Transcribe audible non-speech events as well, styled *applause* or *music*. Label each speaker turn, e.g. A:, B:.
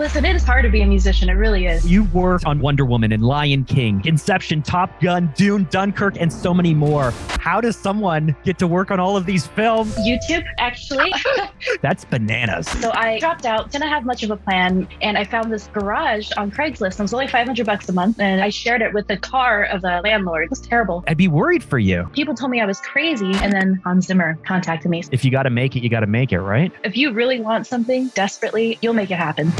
A: Listen, it is hard to be a musician. It really is.
B: You worked on Wonder Woman and Lion King, Inception, Top Gun, Dune, Dunkirk, and so many more. How does someone get to work on all of these films?
A: YouTube, actually. *laughs*
B: That's bananas.
A: So I dropped out, didn't have much of a plan, and I found this garage on Craigslist. It was only 500 bucks a month, and I shared it with the car of the landlord. It was terrible.
B: I'd be worried for you.
A: People told me I was crazy, and then Hans Zimmer contacted me.
B: If you got to make it, you got to make it, right?
A: If you really want something desperately, you'll make it happen.